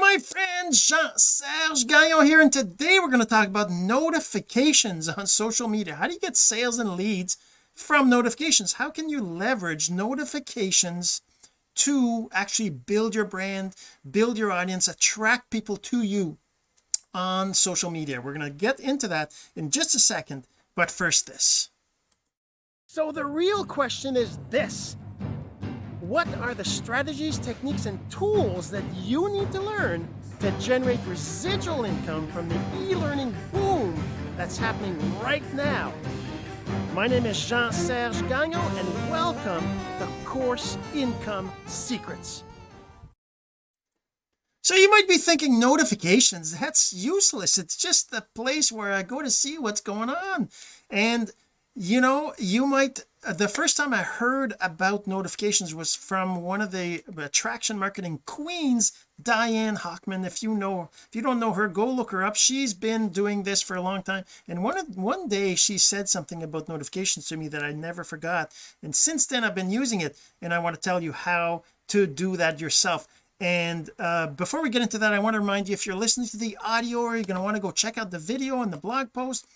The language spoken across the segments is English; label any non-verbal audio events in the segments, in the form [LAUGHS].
my friend Jean-Serge Gagnon here and today we're going to talk about notifications on social media. How do you get sales and leads from notifications? How can you leverage notifications to actually build your brand build your audience attract people to you on social media? We're going to get into that in just a second but first this. So the real question is this what are the strategies, techniques, and tools that you need to learn to generate residual income from the e-learning boom that's happening right now. My name is Jean-Serge Gagnon and welcome to Course Income Secrets. So you might be thinking notifications, that's useless. It's just the place where I go to see what's going on. And you know, you might uh, the first time I heard about notifications was from one of the attraction marketing queens Diane Hochman. If you know if you don't know her go look her up. She's been doing this for a long time. And one one day she said something about notifications to me that I never forgot. And since then I've been using it. And I want to tell you how to do that yourself. And uh, before we get into that I want to remind you if you're listening to the audio or you're going to want to go check out the video and the blog post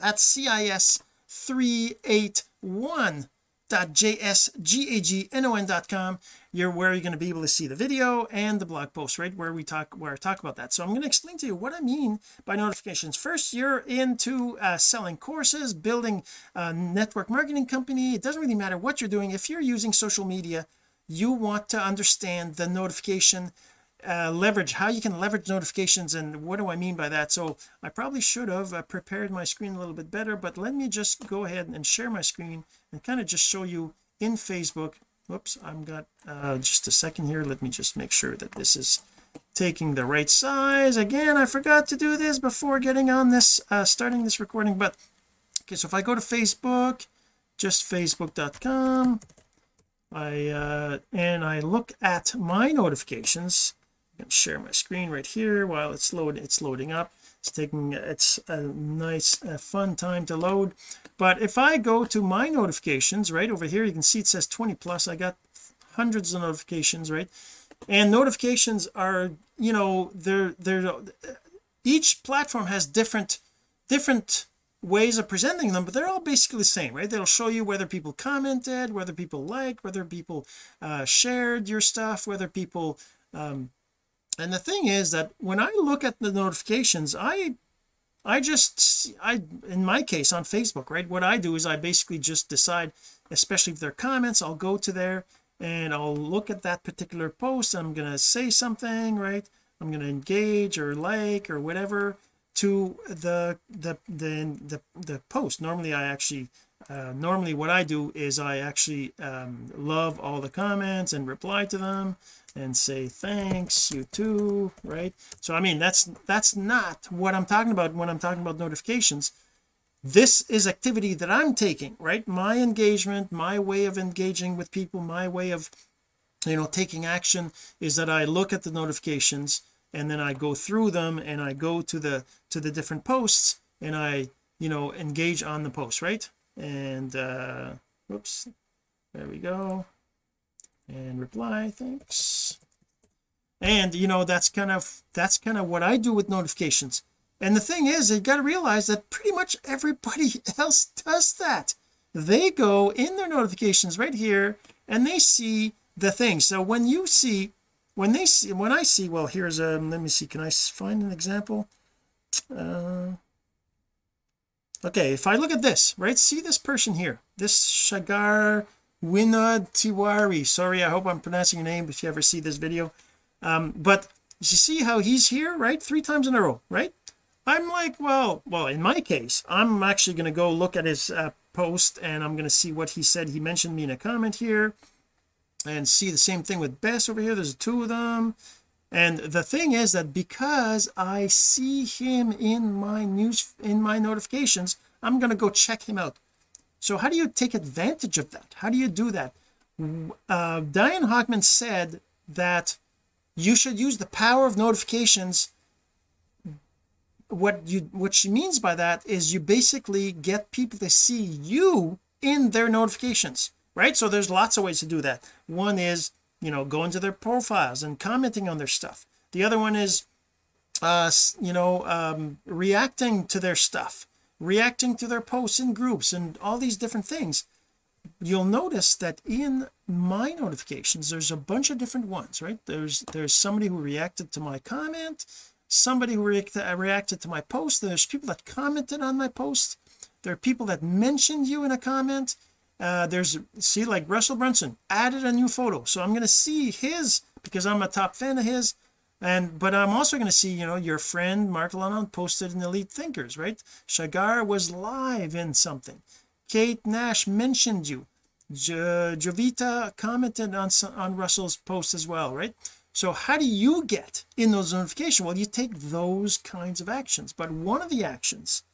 at CIS 381.jsgagnon.com you're where you're going to be able to see the video and the blog post right where we talk where I talk about that. So I'm going to explain to you what I mean by notifications. First you're into uh, selling courses building a network marketing company. It doesn't really matter what you're doing. If you're using social media you want to understand the notification uh, leverage how you can leverage notifications and what do I mean by that? So I probably should have uh, prepared my screen a little bit better but let me just go ahead and share my screen and kind of just show you in Facebook. Whoops I've got uh, just a second here. Let me just make sure that this is taking the right size. Again I forgot to do this before getting on this uh, starting this recording but okay so if I go to Facebook just facebook.com I uh and I look at my notifications can share my screen right here while it's loading it's loading up. It's taking it's a nice a fun time to load. But if I go to my notifications right over here you can see it says 20 plus. I got hundreds of notifications right? And notifications are you know they're they're each platform has different different ways of presenting them but they're all basically the same right? They'll show you whether people commented whether people liked whether people uh, shared your stuff whether people um, and the thing is that when I look at the notifications I I just I in my case on Facebook right what I do is I basically just decide especially if they're comments I'll go to there and I'll look at that particular post I'm going to say something right? I'm going to engage or like or whatever to the the the the, the post. Normally I actually uh, normally what I do is I actually um, love all the comments and reply to them and say thanks you too right? So I mean that's that's not what I'm talking about when I'm talking about notifications. This is activity that I'm taking right? My engagement my way of engaging with people my way of you know taking action is that I look at the notifications and then I go through them and I go to the to the different posts and I you know engage on the post right and uh whoops there we go. And reply thanks. And you know that's kind of that's kind of what I do with notifications. And the thing is you got to realize that pretty much everybody [LAUGHS] else does that. They go in their notifications right here and they see the thing. So when you see when they see when I see well here's a let me see can I find an example? Uh okay if I look at this right see this person here? This Shagar Winod Tiwari sorry I hope I'm pronouncing your name if you ever see this video. Um but you see how he's here right three times in a row right? I'm like well well in my case I'm actually going to go look at his uh, post and I'm going to see what he said. He mentioned me in a comment here and see the same thing with Bess over here. There's two of them and the thing is that because I see him in my news in my notifications I'm going to go check him out. So how do you take advantage of that? How do you do that? Uh, Diane Hochman said that you should use the power of notifications. What you what she means by that is you basically get people to see you in their notifications right? So there's lots of ways to do that. One is you know going to their profiles and commenting on their stuff. The other one is uh you know um reacting to their stuff reacting to their posts in groups and all these different things. You'll notice that in my notifications there's a bunch of different ones right? There's there's somebody who reacted to my comment somebody who reacted, uh, reacted to my post there's people that commented on my post. There are people that mentioned you in a comment uh there's see like Russell Brunson added a new photo. So I'm going to see his because I'm a top fan of his. And but I'm also going to see you know your friend Mark Lanon posted in Elite Thinkers right? Shagar was live in something. Kate Nash mentioned you. Jo Jovita commented on on Russell's post as well right? So how do you get in those notifications? Well you take those kinds of actions. But one of the actions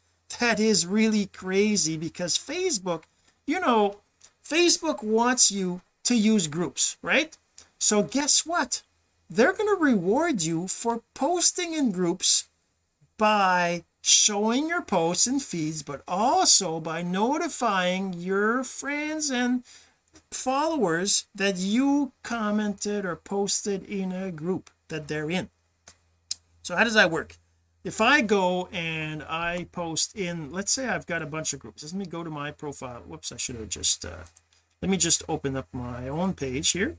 that is really crazy because Facebook you know Facebook wants you to use groups right? So guess what? They're going to reward you for posting in groups by showing your posts and feeds but also by notifying your friends and followers that you commented or posted in a group that they're in. So how does that work if I go and I post in let's say I've got a bunch of groups let me go to my profile. Whoops I should have just uh let me just open up my own page here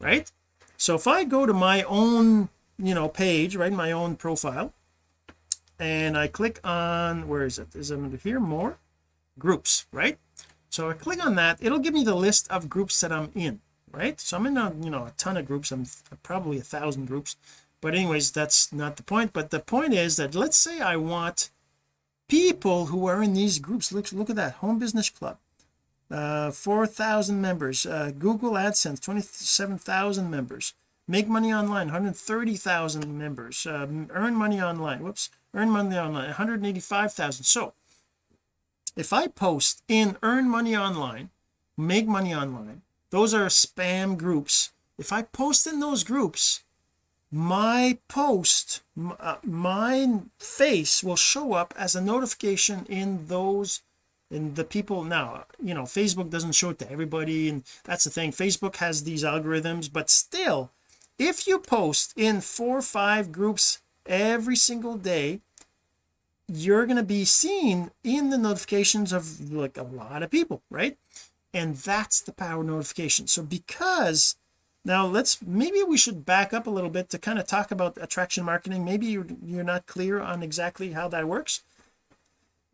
right? So if I go to my own you know page right my own profile and I click on where is it? Is it under here? More groups right? So I click on that it'll give me the list of groups that I'm in right? So I'm in a you know a ton of groups. I'm probably a thousand groups but anyways that's not the point. But the point is that let's say I want people who are in these groups. Look look at that. Home business club. Uh 4,000 members. Uh Google AdSense 27,000 members. Make money online 130,000 members. Um, earn money online. Whoops. Earn money online 185,000 so if I post in earn money online make money online those are spam groups. If I post in those groups my post uh, my face will show up as a notification in those in the people. Now you know Facebook doesn't show it to everybody and that's the thing. Facebook has these algorithms but still if you post in four or five groups every single day you're going to be seen in the notifications of like a lot of people right? And that's the power notification. So because now let's maybe we should back up a little bit to kind of talk about attraction marketing. Maybe you're, you're not clear on exactly how that works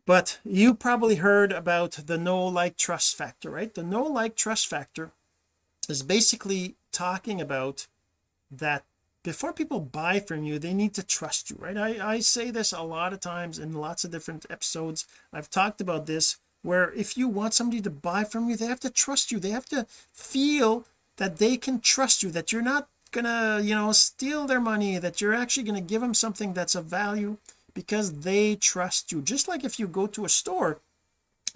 but you probably heard about the know like trust factor right? The know like trust factor is basically talking about that before people buy from you they need to trust you right? I, I say this a lot of times in lots of different episodes. I've talked about this where if you want somebody to buy from you they have to trust you. They have to feel that they can trust you that you're not gonna you know steal their money that you're actually to give them something that's of value because they trust you. Just like if you go to a store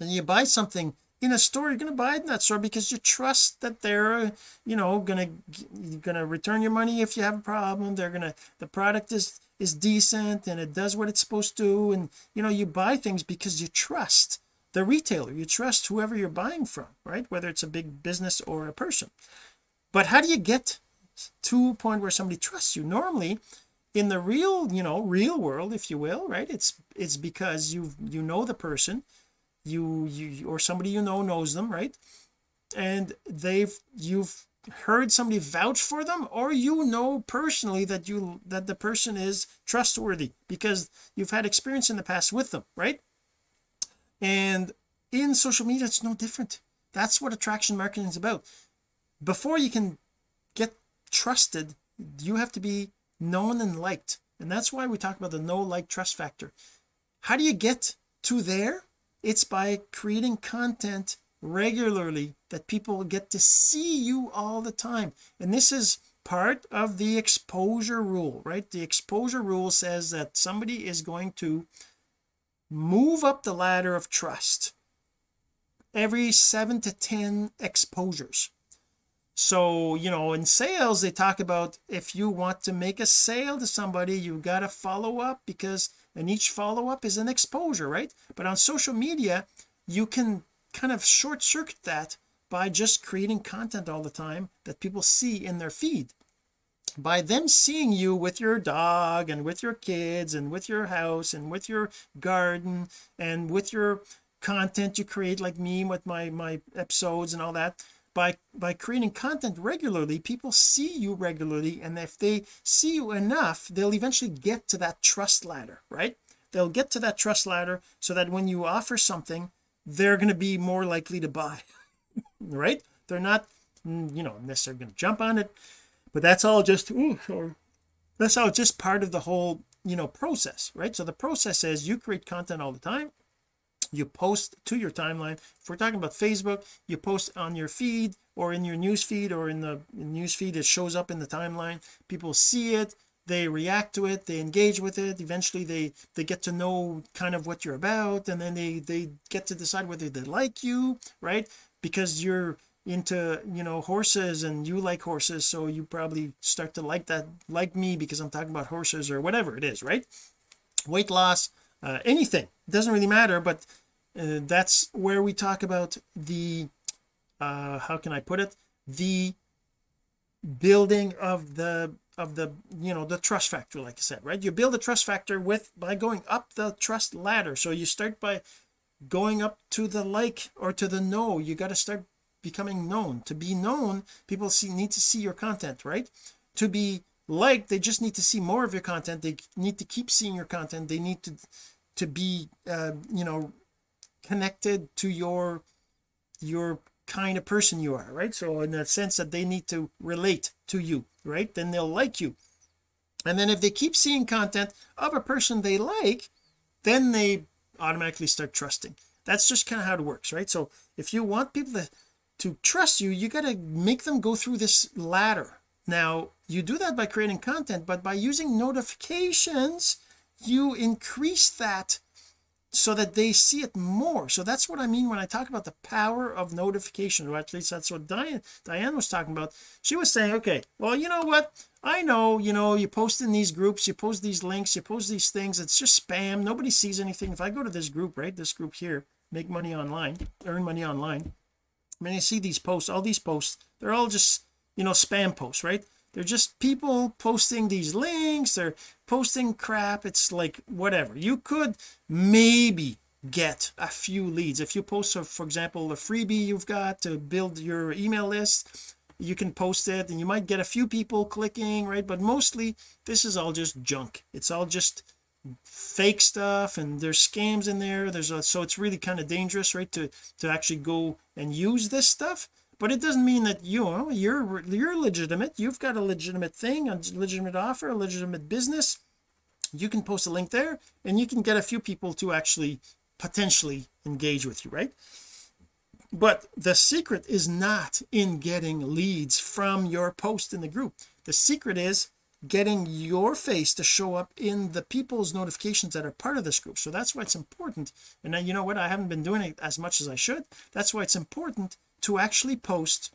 and you buy something in a store you're going to buy it in that store because you trust that they're you know going to return your money if you have a problem. They're to the product is is decent and it does what it's supposed to. And you know you buy things because you trust the retailer. You trust whoever you're buying from right? Whether it's a big business or a person but how do you get to a point where somebody trusts you? Normally in the real you know real world if you will right it's it's because you you know the person you you or somebody you know knows them right? And they've you've heard somebody vouch for them or you know personally that you that the person is trustworthy because you've had experience in the past with them right? And in social media it's no different. That's what attraction marketing is about before you can get trusted you have to be known and liked. And that's why we talk about the know like trust factor. How do you get to there? It's by creating content regularly that people get to see you all the time. And this is part of the exposure rule right? The exposure rule says that somebody is going to move up the ladder of trust every seven to ten exposures so you know in sales they talk about if you want to make a sale to somebody you got to follow up because and each follow-up is an exposure right? But on social media you can kind of short circuit that by just creating content all the time that people see in their feed. By them seeing you with your dog and with your kids and with your house and with your garden and with your content you create like me with my my episodes and all that by by creating content regularly people see you regularly and if they see you enough they'll eventually get to that trust ladder right? They'll get to that trust ladder so that when you offer something they're going to be more likely to buy [LAUGHS] right? They're not mm, you know necessarily going to jump on it but that's all just ooh, sorry. that's all just part of the whole you know process right? So the process is you create content all the time you post to your timeline. If we're talking about Facebook you post on your feed or in your news feed or in the news feed it shows up in the timeline. People see it they react to it they engage with it. Eventually they they get to know kind of what you're about and then they they get to decide whether they like you right? Because you're into you know horses and you like horses so you probably start to like that like me because I'm talking about horses or whatever it is right? Weight loss uh, anything. It doesn't really matter but uh, that's where we talk about the uh how can I put it? The building of the of the you know the trust factor like I said right? You build a trust factor with by going up the trust ladder. So you start by going up to the like or to the know. You got to start becoming known. To be known people see need to see your content right? To be liked they just need to see more of your content. They need to keep seeing your content. They need to to be uh, you know connected to your your kind of person you are right? So in the sense that they need to relate to you right? Then they'll like you. And then if they keep seeing content of a person they like then they automatically start trusting. That's just kind of how it works right? So if you want people to to trust you you got to make them go through this ladder. Now you do that by creating content but by using notifications you increase that so that they see it more. So that's what I mean when I talk about the power of notification or at least that's what Diane Diane was talking about. She was saying okay well you know what? I know you know you post in these groups you post these links you post these things it's just spam nobody sees anything. If I go to this group right this group here make money online earn money online I mean you see these posts all these posts they're all just you know spam posts right they're just people posting these links they're posting crap it's like whatever. You could maybe get a few leads. If you post uh, for example a freebie you've got to build your email list you can post it and you might get a few people clicking right? But mostly this is all just junk. It's all just fake stuff and there's scams in there. There's a so it's really kind of dangerous right to to actually go and use this stuff but it doesn't mean that you know you're you're legitimate. You've got a legitimate thing a legitimate offer a legitimate business. You can post a link there and you can get a few people to actually potentially engage with you right? But the secret is not in getting leads from your post in the group. The secret is getting your face to show up in the people's notifications that are part of this group. So that's why it's important. And then you know what? I haven't been doing it as much as I should. That's why it's important to actually post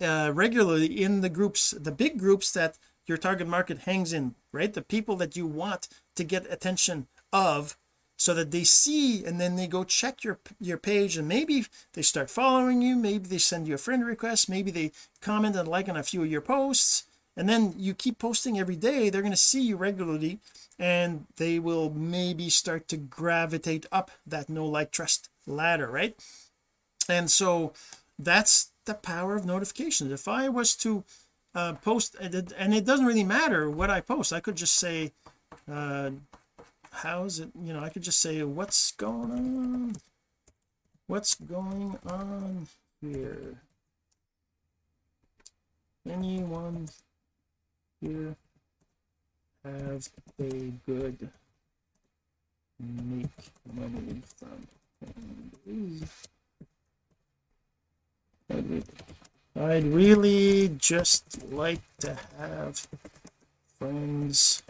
uh, regularly in the groups the big groups that your target market hangs in right? The people that you want to get attention of so that they see and then they go check your your page and maybe they start following you maybe they send you a friend request maybe they comment and like on a few of your posts. And then you keep posting every day they're going to see you regularly and they will maybe start to gravitate up that know like trust ladder right and so that's the power of notifications. If I was to uh, post and it doesn't really matter what I post. I could just say uh how's it you know I could just say what's going on? What's going on here? Anyone here have a good make money from I'd really just like to have friends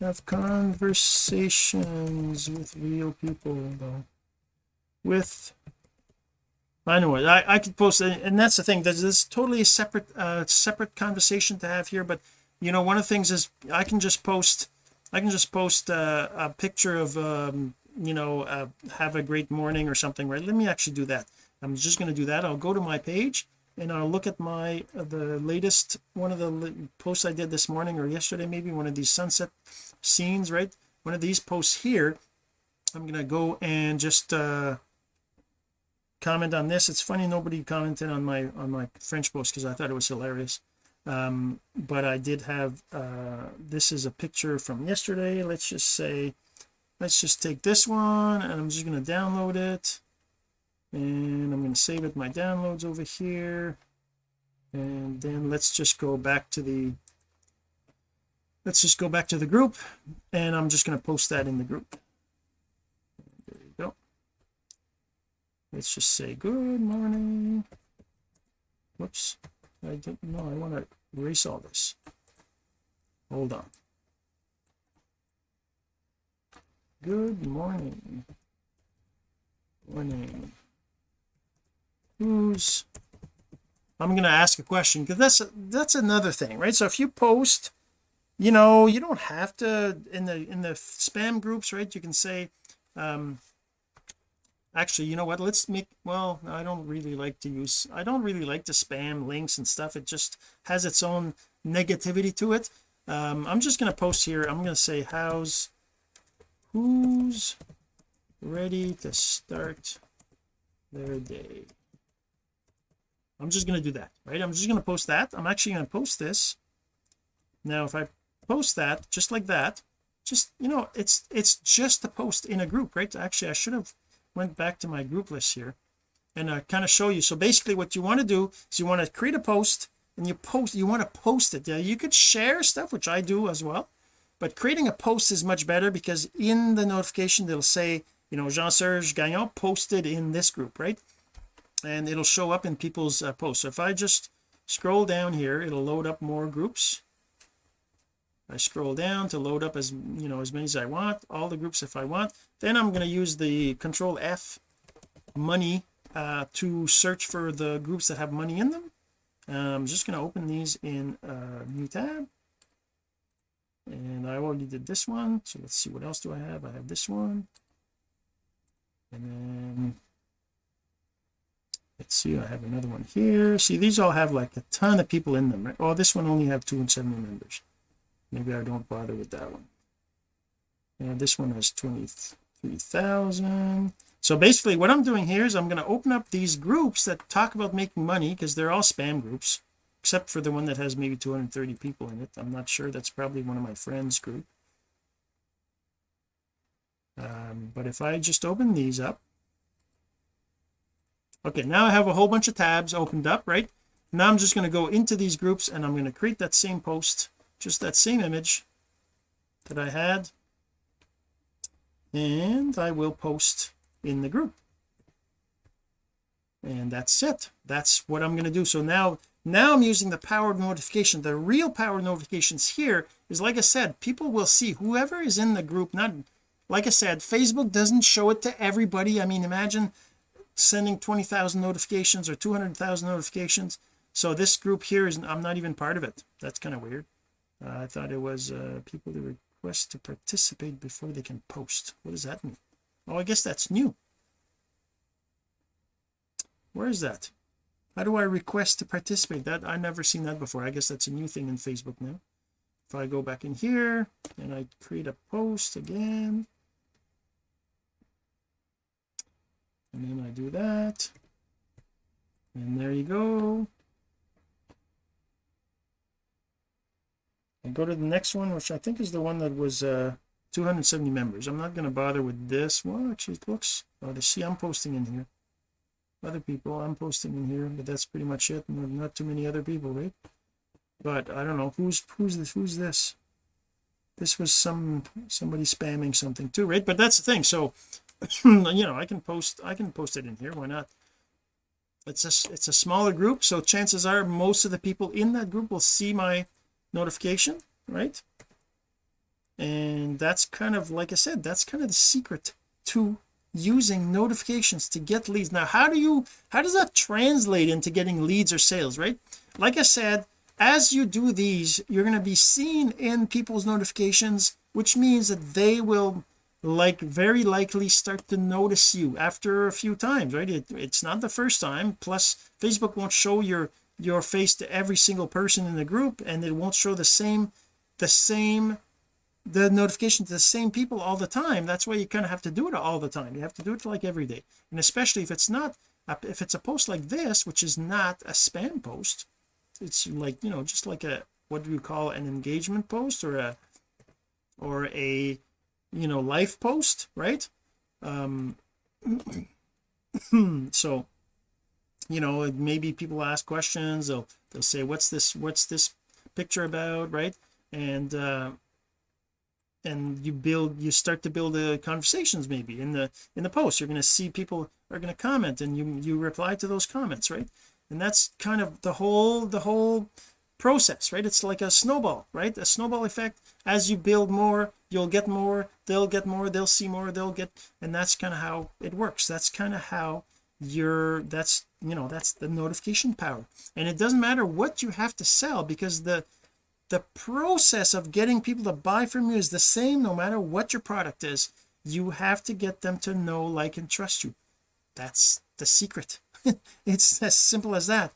have conversations with real people though. With anyway I, I could post and that's the thing there's this totally separate uh separate conversation to have here but you know one of the things is I can just post I can just post uh, a picture of um you know uh, have a great morning or something right? Let me actually do that. I'm just going to do that. I'll go to my page and I'll look at my uh, the latest one of the posts I did this morning or yesterday maybe one of these sunset scenes right? One of these posts here. I'm gonna go and just uh comment on this. It's funny nobody commented on my on my French post because I thought it was hilarious. Um but I did have uh this is a picture from yesterday let's just say let's just take this one and I'm just going to download it. And I'm going to save it my downloads over here. And then let's just go back to the let's just go back to the group and I'm just going to post that in the group. There you go. Let's just say good morning. Whoops I don't know I want to erase all this. Hold on good morning. Morning. Who's I'm going to ask a question because that's that's another thing right? So if you post you know you don't have to in the in the spam groups right you can say um actually you know what? Let's make well I don't really like to use I don't really like to spam links and stuff. It just has its own negativity to it. Um I'm just going to post here. I'm going to say how's who's ready to start their day? I'm just going to do that right? I'm just going to post that. I'm actually going to post this. Now if I post that just like that just you know it's it's just a post in a group right? Actually I should have went back to my group list here and uh, I kind of show you. So basically what you want to do is you want to create a post and you post you want to post it. Yeah you could share stuff which I do as well but creating a post is much better because in the notification they'll say you know Jean-Serge Gagnon posted in this group right? And it'll show up in people's uh, posts. So if I just scroll down here it'll load up more groups. I scroll down to load up as you know as many as I want all the groups if I want. Then I'm going to use the control F money uh, to search for the groups that have money in them. I'm just going to open these in a new tab and I already did this one. So let's see what else do I have? I have this one. And then let's see I have another one here. See these all have like a ton of people in them right? Oh this one only have 270 members. Maybe I don't bother with that one. And this one has 23,000 so basically what I'm doing here is I'm going to open up these groups that talk about making money because they're all spam groups except for the one that has maybe 230 people in it. I'm not sure. That's probably one of my friends group. Um, but if I just open these up. Okay now I have a whole bunch of tabs opened up right? Now I'm just going to go into these groups and I'm going to create that same post just that same image that I had. And I will post in the group. And that's it. That's what I'm going to do. So now now I'm using the power of notification. The real power notifications here is like I said people will see whoever is in the group not like I said Facebook doesn't show it to everybody. I mean imagine sending 20,000 notifications or 200,000 notifications. So this group here is I'm not even part of it. That's kind of weird. Uh, I thought it was uh, people to request to participate before they can post. What does that mean? Oh I guess that's new. Where is that how do I request to participate? That I never seen that before. I guess that's a new thing in Facebook now. If I go back in here and I create a post again and then I do that and there you go. And go to the next one which I think is the one that was uh 270 members. I'm not going to bother with this well actually it looks oh to see I'm posting in here other people. I'm posting in here but that's pretty much it. Not too many other people right? But I don't know. Who's who's this? Who's this? This was some somebody spamming something too right? But that's the thing. So [CLEARS THROAT] you know I can post I can post it in here. Why not? It's a it's a smaller group. So chances are most of the people in that group will see my notification right? And that's kind of like I said that's kind of the secret to using notifications to get leads. Now how do you how does that translate into getting leads or sales right? Like I said as you do these you're going to be seen in people's notifications which means that they will like very likely start to notice you after a few times right? It, it's not the first time. Plus Facebook won't show your your face to every single person in the group and it won't show the same the same the notification to the same people all the time. That's why you kind of have to do it all the time. You have to do it like every day. And especially if it's not if it's a post like this which is not a spam post it's like you know just like a what do you call an engagement post or a or a you know life post right? Um [CLEARS THROAT] so you know maybe people ask questions they'll they'll say what's this what's this picture about? Right? And uh and you build you start to build the conversations maybe in the in the post. You're going to see people are going to comment and you you reply to those comments right? And that's kind of the whole the whole process right? It's like a snowball right? A snowball effect. As you build more you'll get more they'll get more they'll see more they'll get and that's kind of how it works. That's kind of how your that's you know that's the notification power. And it doesn't matter what you have to sell because the the process of getting people to buy from you is the same no matter what your product is. You have to get them to know like and trust you. That's the secret. [LAUGHS] It's as simple as that.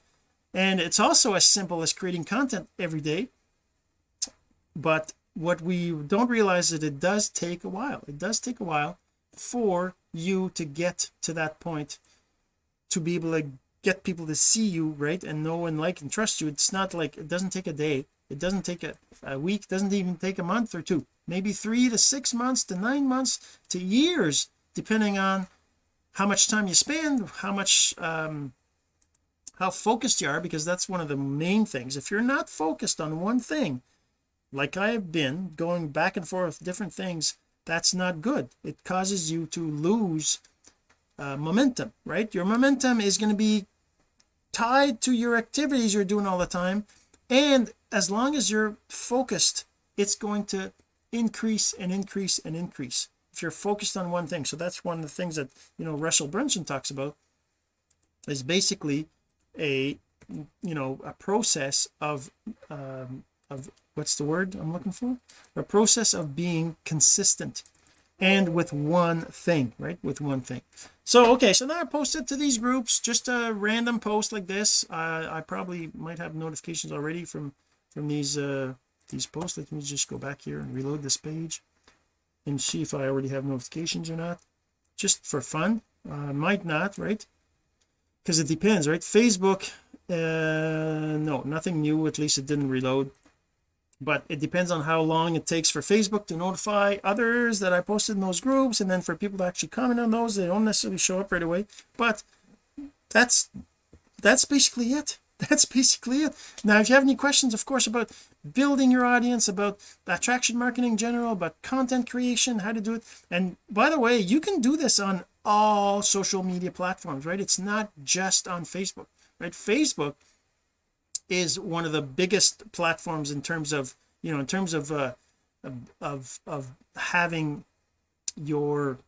And it's also as simple as creating content every day. But what we don't realize is it does take a while. It does take a while for you to get to that point to be able to get people to see you right and know and like and trust you. It's not like it doesn't take a day it doesn't take a, a week doesn't even take a month or two. Maybe three to six months to nine months to years depending on how much time you spend how much um how focused you are because that's one of the main things. If you're not focused on one thing like I have been going back and forth different things that's not good. It causes you to lose uh, momentum right? Your momentum is going to be tied to your activities you're doing all the time and as long as you're focused it's going to increase and increase and increase. If you're focused on one thing so that's one of the things that you know Russell Brunson talks about is basically a you know a process of um, of what's the word I'm looking for? A process of being consistent and with one thing right? With one thing so okay so now I posted to these groups just a random post like this. Uh, I probably might have notifications already from from these uh these posts. Let me just go back here and reload this page and see if I already have notifications or not. Just for fun. Uh might not right? Because it depends right? Facebook uh no nothing new at least it didn't reload but it depends on how long it takes for Facebook to notify others that I posted in those groups and then for people to actually comment on those they don't necessarily show up right away. But that's that's basically it. [LAUGHS] That's basically it. Now if you have any questions of course about building your audience about attraction marketing in general about content creation how to do it. And by the way you can do this on all social media platforms right? It's not just on Facebook right? Facebook is one of the biggest platforms in terms of you know in terms of uh of of having your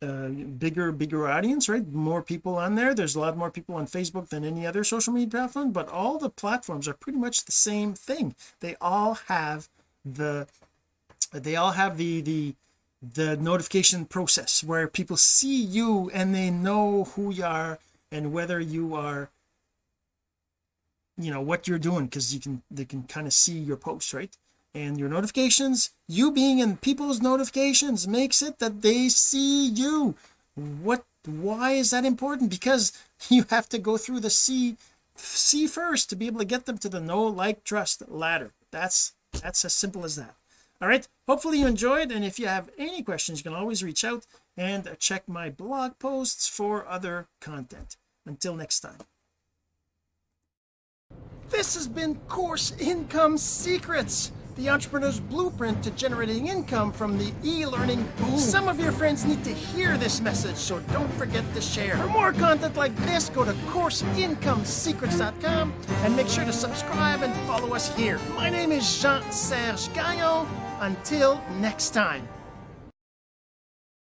uh, bigger bigger audience right? More people on there. There's a lot more people on Facebook than any other social media platform but all the platforms are pretty much the same thing. They all have the they all have the the the notification process where people see you and they know who you are and whether you are you know what you're doing because you can they can kind of see your posts right? And your notifications you being in people's notifications makes it that they see you. What why is that important? Because [LAUGHS] you have to go through the see see first to be able to get them to the know like trust ladder. That's that's as simple as that. All right? Hopefully you enjoyed and if you have any questions you can always reach out and check my blog posts for other content. Until next time this has been Course Income Secrets, the entrepreneur's blueprint to generating income from the e-learning boom. Some of your friends need to hear this message, so don't forget to share. For more content like this, go to CourseIncomeSecrets.com and make sure to subscribe and follow us here. My name is Jean-Serge Gagnon. Until next time.